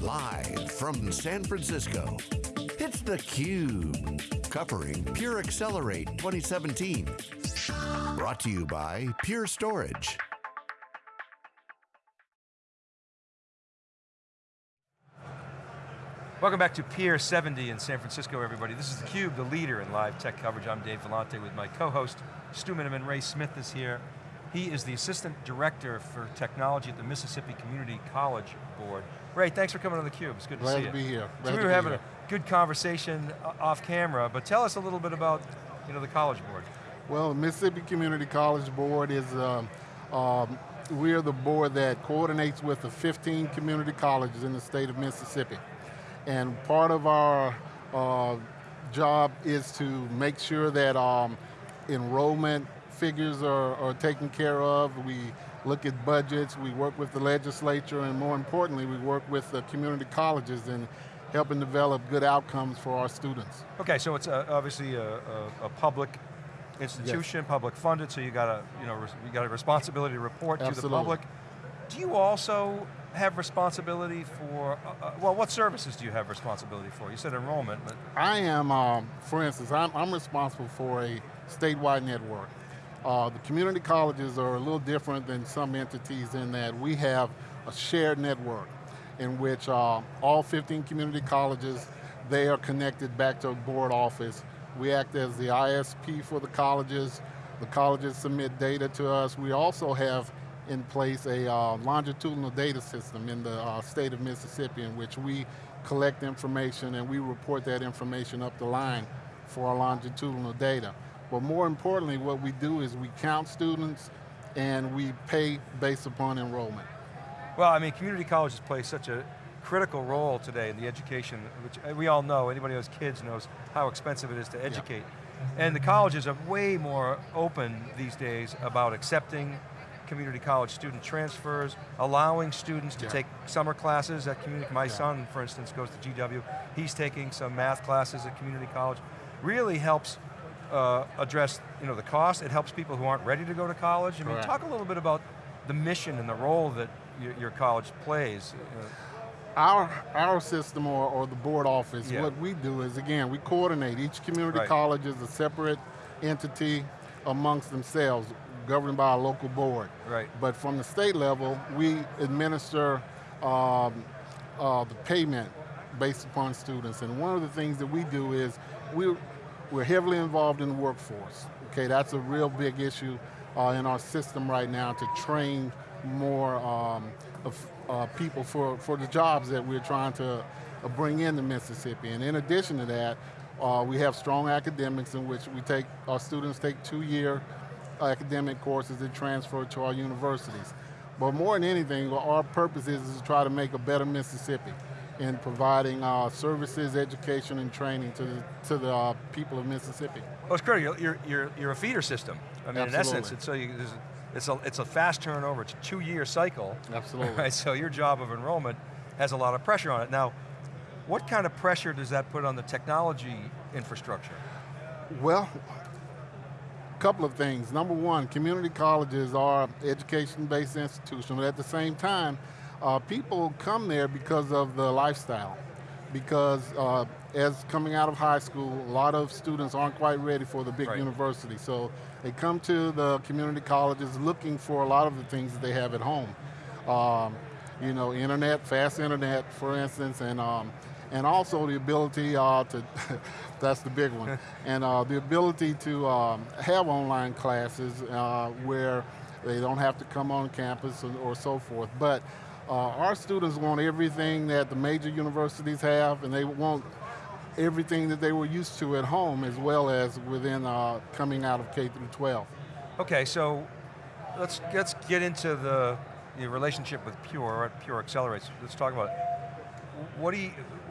Live from San Francisco, it's theCUBE. Covering Pure Accelerate 2017. Brought to you by Pure Storage. Welcome back to Pier 70 in San Francisco, everybody. This is theCUBE, the leader in live tech coverage. I'm Dave Vellante with my co-host, Stu Miniman. Ray Smith is here. He is the Assistant Director for Technology at the Mississippi Community College Board. Ray, thanks for coming on theCUBE, it's good Glad to see to be here. So we were having here. a good conversation uh, off camera, but tell us a little bit about you know, the College Board. Well, the Mississippi Community College Board is, um, um, we're the board that coordinates with the 15 community colleges in the state of Mississippi. And part of our uh, job is to make sure that um, enrollment figures are, are taken care of. We look at budgets, we work with the legislature, and more importantly, we work with the community colleges in helping develop good outcomes for our students. Okay, so it's a, obviously a, a, a public institution, public funded, so you got a, you know, you got a responsibility to report to the public. Do you also have responsibility for, uh, uh, well, what services do you have responsibility for? You said enrollment, but I am, um, for instance, I'm, I'm responsible for a statewide network. Uh, the community colleges are a little different than some entities in that we have a shared network in which uh, all 15 community colleges, they are connected back to a board office. We act as the ISP for the colleges. The colleges submit data to us. We also have in place a uh, longitudinal data system in the uh, state of Mississippi in which we collect information and we report that information up the line for our longitudinal data. But more importantly, what we do is we count students and we pay based upon enrollment. Well, I mean, community colleges play such a critical role today in the education, which uh, we all know, anybody who has kids knows how expensive it is to educate. And the colleges are way more open these days about accepting community college student transfers, allowing students to Yeah. take summer classes at community, college. my Yeah. son, for instance, goes to GW, he's taking some math classes at community college. Really helps uh, address you know, the cost, it helps people who aren't ready to go to college. I mean, Correct. talk a little bit about the mission and the role that your, your college plays. Uh, Our, our system or, or the board office, Yeah. what we do is, again, we coordinate. Each community Right. college is a separate entity amongst themselves, governed by a local board. Right. But from the state level, we administer um, uh, the payment based upon students. And one of the things that we do is we, we're heavily involved in the workforce. Okay, that's a real big issue uh, in our system right now to train more um, of, uh, people for, for the jobs that we're trying to uh, bring into Mississippi. And in addition to that, uh, we have strong academics in which we take, our students take two-year academic courses that transfer to our universities. But more than anything, our purpose is, is to try to make a better Mississippi in providing uh, services, education, and training to the, to the uh, people of Mississippi. Well, it's critical. You're, you're, you're a feeder system. I mean, in essence, it's, so you, it's, a, it's a fast turnover. It's a two-year cycle. Absolutely. Right, so your job of enrollment has a lot of pressure on it. Now, what kind of pressure does that put on the technology infrastructure? Well, a couple of things. Number one, community colleges are education-based institutions, but at the same time, uh, people come there because of the lifestyle. Because uh, as coming out of high school, a lot of students aren't quite ready for the big Right. university. So they come to the community colleges looking for a lot of the things that they have at home. Um, you know, internet, fast internet, for instance, and um, and also the ability uh, to, that's the big one, and uh, the ability to um, have online classes uh, where they don't have to come on campus or, or so forth. But uh, our students want everything that the major universities have, and they want everything that they were used to at home as well as within uh, coming out of K through 12. Okay, so let's, let's get into the, the relationship with Pure, Pure Accelerates. Let's talk about it. What do you,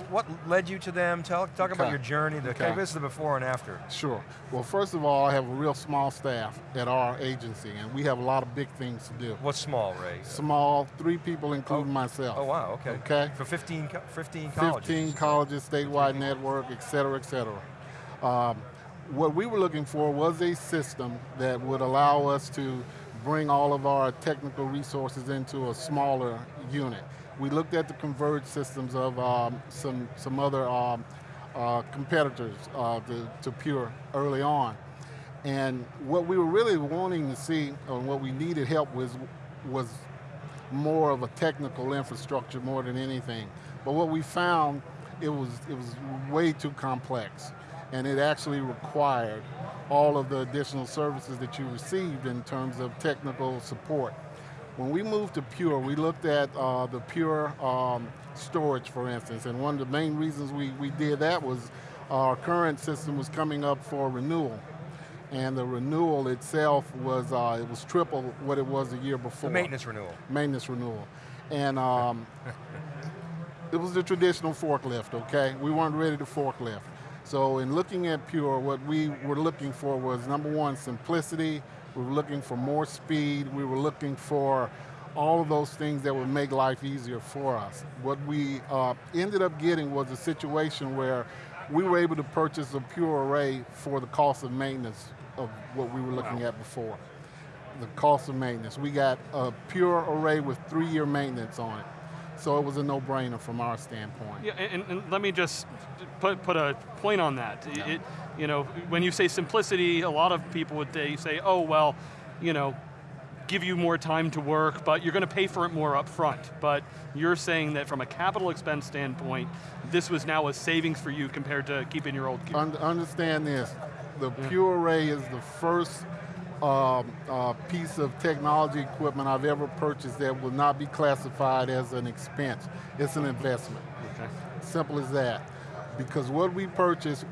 what led you to them? Tell, talk about your journey. The, Okay. This is the before and after. Sure. Well, first of all, I have a real small staff at our agency, and we have a lot of big things to do. What's small, Ray? Small, three people including myself. Oh wow, okay. Okay. For 15, 15 colleges. 15 colleges, statewide network, et cetera, et cetera. Um, what we were looking for was a system that would allow us to bring all of our technical resources into a smaller unit. We looked at the converged systems of um, some, some other um, uh, competitors uh, to, to Pure early on. And what we were really wanting to see, and what we needed help with, was more of a technical infrastructure more than anything. But what we found, it was, it was way too complex. And it actually required all of the additional services that you received in terms of technical support. When we moved to Pure, we looked at uh, the Pure um, storage, for instance, and one of the main reasons we, we did that was our current system was coming up for renewal. And the renewal itself was, uh, it was triple what it was the year before. The maintenance renewal. Maintenance renewal. And um, it was the traditional forklift, okay? We weren't ready to forklift. So in looking at Pure, what we were looking for was number one, simplicity, we were looking for more speed, we were looking for all of those things that would make life easier for us. What we uh, ended up getting was a situation where we were able to purchase a Pure Array for the cost of maintenance of what we were looking wow. at before. The cost of maintenance. We got a Pure Array with three-year maintenance on it. So it was a no-brainer from our standpoint. Yeah, and, and, let me just put, put a point on that. Yeah. It, you know, when you say simplicity, a lot of people would say, oh, well, you know, give you more time to work, but you're going to pay for it more up front. But you're saying that from a capital expense standpoint, this was now a savings for you compared to keeping your old gear. understand this, the yeah. Pure Array is the first um, uh, piece of technology equipment I've ever purchased that will not be classified as an expense. It's an investment. Okay. Simple as that. Because what we purchase,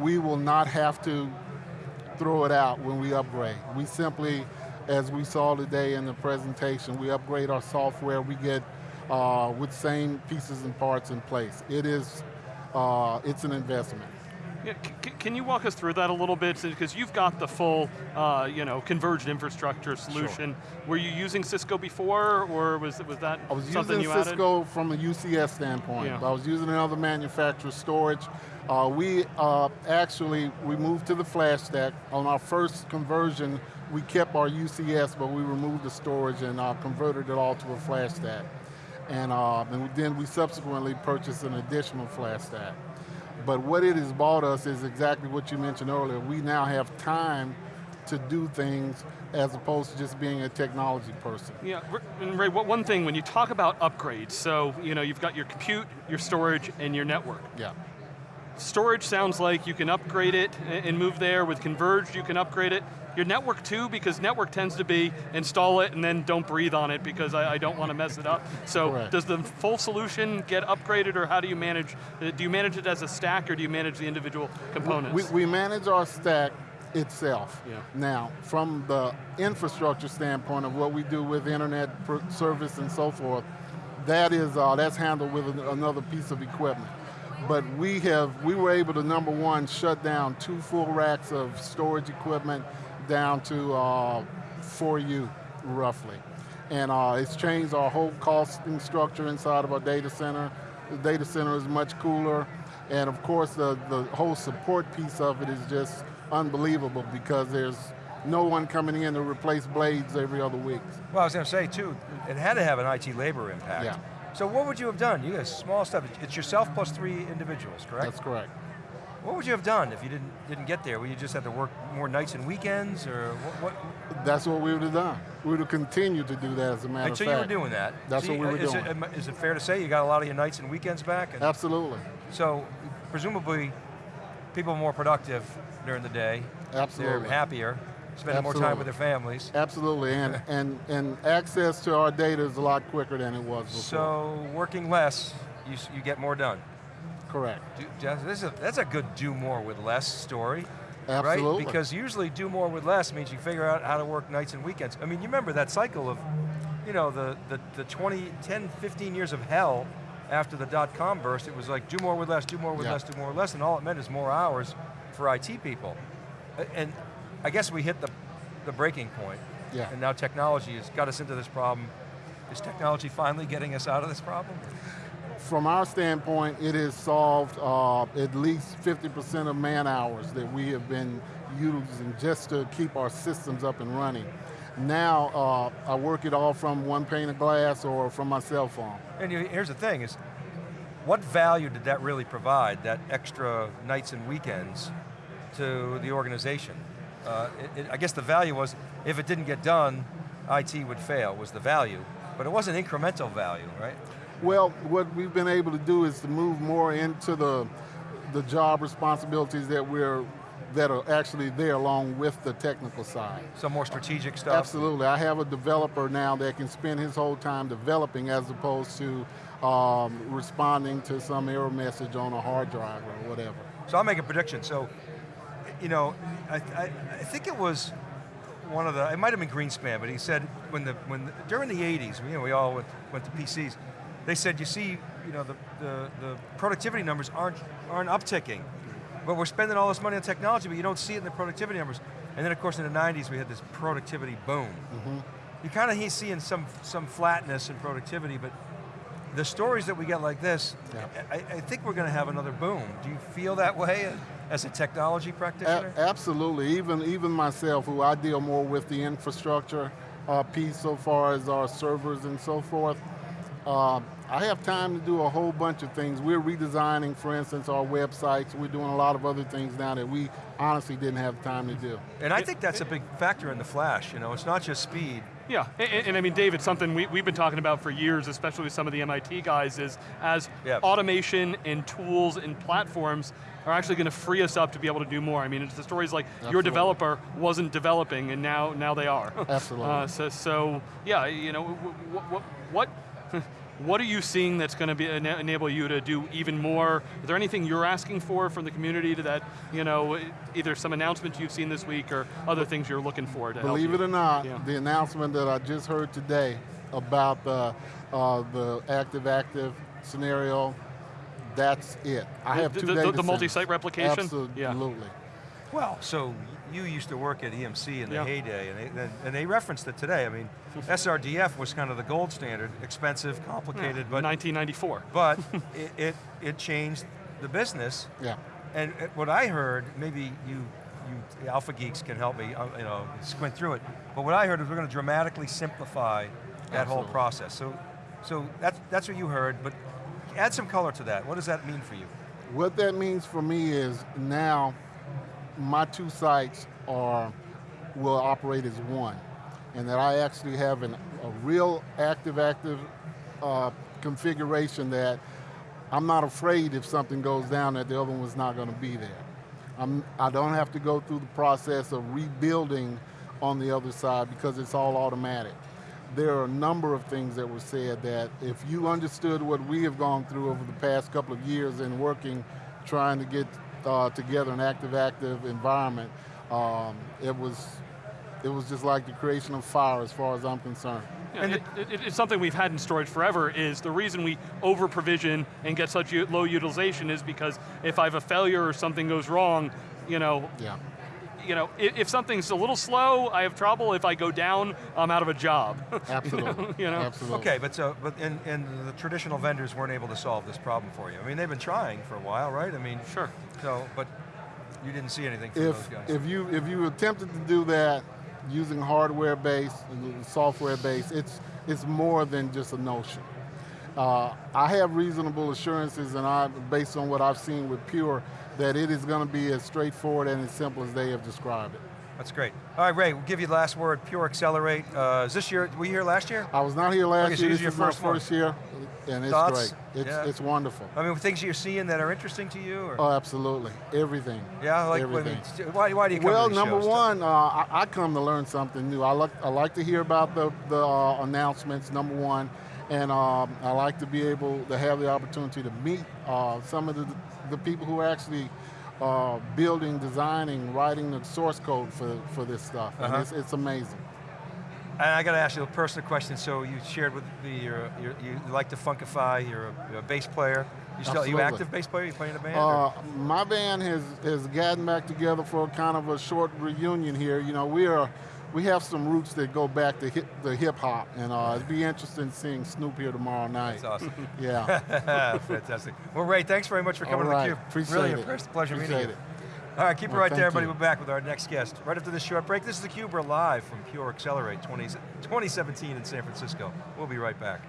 we will not have to throw it out when we upgrade. We simply, as we saw today in the presentation, we upgrade our software, we get uh, with same pieces and parts in place. It is, uh, it's an investment. Yeah, can you walk us through that a little bit? Because you've got the full, uh, you know, converged infrastructure solution. Sure. Were you using Cisco before, or was was that I was something using Cisco from a UCS standpoint. Yeah. I was using another manufacturer's storage. Uh, we uh, actually, we moved to the FlashStack. On our first conversion, we kept our UCS, but we removed the storage and uh, converted it all to a FlashStack. And, uh, and then we subsequently purchased an additional FlashStack. But what it has bought us is exactly what you mentioned earlier. We now have time to do things as opposed to just being a technology person. Yeah, and Ray, one thing, when you talk about upgrades, so you know, you've got your compute, your storage, and your network. Yeah. Storage sounds like you can upgrade it and move there. With converged, you can upgrade it. Your network too, because network tends to be install it and then don't breathe on it because I, I don't want to mess it up. So Correct. does the full solution get upgraded or how do you manage, uh, do you manage it as a stack or do you manage the individual components? We, we manage our stack itself. Yeah. Now, from the infrastructure standpoint of what we do with internet service and so forth, that is, uh, that's handled with another piece of equipment. But we have, we were able to, number one, shut down two full racks of storage equipment down to uh, 4U, roughly. And uh, it's changed our whole costing structure inside of our data center. The data center is much cooler. And of course, the, the whole support piece of it is just unbelievable because there's no one coming in to replace blades every other week. Well, I was going to say too, it had to have an IT labor impact. Yeah. So what would you have done? You guys, small stuff. It's yourself plus three individuals, correct? That's correct. What would you have done if you didn't didn't get there? Would you just have to work more nights and weekends, or what? what? That's what we would have done. We would have continued to do that as a matter of fact. So you were doing that. That's so what we were is doing. It, is it fair to say you got a lot of your nights and weekends back? And Absolutely. So, presumably, people are more productive during the day. Absolutely. They're happier, spending Absolutely. more time with their families. Absolutely, and, and, and access to our data is a lot quicker than it was before. So, working less, you, you get more done. Correct. Do, this is a, that's a good do more with less story. Absolutely. Right? Because usually do more with less means you figure out how to work nights and weekends. I mean, you remember that cycle of, you know, the, the, the 20, 10, 15 years of hell after the dot-com burst, it was like do more with less, do more with yeah. less, do more with less, and all it meant is more hours for IT people. And I guess we hit the, the breaking point. Yeah. And now technology has got us into this problem. Is technology finally getting us out of this problem? From our standpoint, it has solved uh, at least 50% of man hours that we have been using just to keep our systems up and running. Now uh, I work it all from one pane of glass or from my cell phone. And here's the thing is, what value did that really provide, that extra nights and weekends to the organization? Uh, it, it, I guess the value was, if it didn't get done, IT would fail, was the value. But it wasn't incremental value, right? Well, what we've been able to do is to move more into the, the job responsibilities that we're that are actually there along with the technical side. Some more strategic stuff? Absolutely, I have a developer now that can spend his whole time developing as opposed to um, responding to some error message on a hard drive or whatever. So I'll make a prediction. So, you know, I, I, I think it was one of the, it might have been Greenspan, but he said when the, when the, during the 80s, you know, we all went, went to PCs, they said, you see, you know, the, the, the productivity numbers aren't, aren't upticking, but we're spending all this money on technology, but you don't see it in the productivity numbers. And then of course in the 90s we had this productivity boom. Mm -hmm. You kind of seeing some, some flatness in productivity, but the stories that we get like this, yeah. I, I, think we're going to have another boom. Do you feel that way as a technology practitioner? A absolutely, even, even myself, who I deal more with the infrastructure uh, piece so far as our servers and so forth, uh, I have time to do a whole bunch of things. We're redesigning, for instance, our websites. We're doing a lot of other things now that we honestly didn't have time to do. And I think that's a big factor in the flash, you know, it's not just speed. Yeah, and, and I mean, David, something we, we've been talking about for years, especially with some of the MIT guys, is as yep. automation and tools and platforms are actually going to free us up to be able to do more. I mean, it's the stories like Absolutely. your developer wasn't developing and now, now they are. Absolutely. Uh, so, so, yeah, you know, what, what what are you seeing that's going to be, enable you to do even more? Is there anything you're asking for from the community to that, you know, either some announcements you've seen this week or other things you're looking for to Believe it or not, yeah. the announcement that I just heard today about the, uh, the active-active scenario, that's it. I have the, two the, the multi-site replication? Absolutely. Yeah. Well, so you used to work at EMC in the yeah. heyday, and they, and they referenced it today. I mean, SRDF was kind of the gold standard, expensive, complicated, yeah, but 1994. But it, it, it changed the business. Yeah. And what I heard, maybe you you alpha geeks can help me, uh, you know, squint through it. But what I heard is we're going to dramatically simplify that Absolutely. whole process. So, so that's that's what you heard. But add some color to that. What does that mean for you? What that means for me is now my two sites are, will operate as one. And that I actually have an, a real active-active uh, configuration that I'm not afraid if something goes down that the other one's not going to be there. I'm, I don't have to go through the process of rebuilding on the other side because it's all automatic. There are a number of things that were said that if you understood what we have gone through over the past couple of years in working, trying to get uh, together an active-active environment, um, it was it was just like the creation of fire as far as I'm concerned. Yeah, and it, it, it's something we've had in storage forever is the reason we over provision and get such low utilization is because if I have a failure or something goes wrong, you know, yeah you know, if, if, something's a little slow, I have trouble. If I go down, I'm out of a job. Absolutely. you know? Absolutely. Okay, but so, but and, and the traditional vendors weren't able to solve this problem for you. I mean, they've been trying for a while, right? I mean, sure. So, but you didn't see anything from if, those guys. If you if you attempted to do that using hardware based, software based, it's it's more than just a notion. Uh, I have reasonable assurances, and I, based on what I've seen with Pure, that it is going to be as straightforward and as simple as they have described it. That's great. All right, Ray, we'll give you the last word, Pure Accelerate. Uh, is this year, were you here last year? I was not here last okay, year, so this your is first my first year, and it's Thoughts? great. It's, yeah. it's wonderful. I mean, things you're seeing that are interesting to you? Or? Oh, absolutely, everything. Yeah, like, everything. I mean, why, why do you come Well, to number shows? one, uh, I, I, come to learn something new. I like, I like to hear about the, the uh, announcements, number one, and um, I like to be able to have the opportunity to meet uh, some of the, the people who are actually uh, building, designing, writing the source code for, for this stuff. Uh -huh. And it's, it's amazing. And I got to ask you a personal question. So you shared with me, you're, you're, you like to funkify, you're a, you're a bass player. You still, you active bass player? You play in a band? Uh, my band has, has gotten back together for kind of a short reunion here. You know, we are we have some roots that go back to hip, the hip hop, and uh, it'd be interesting seeing Snoop here tomorrow night. That's awesome. yeah. Fantastic. Well, Ray, thanks very much for coming right. to theCUBE. Appreciate really it. impressed. Pleasure Appreciate meeting you. it. All right, keep it right there, everybody. We're back with our next guest. Right after this short break, this is theCUBE, we're live from Pure Accelerate 20, 2017 in San Francisco. We'll be right back.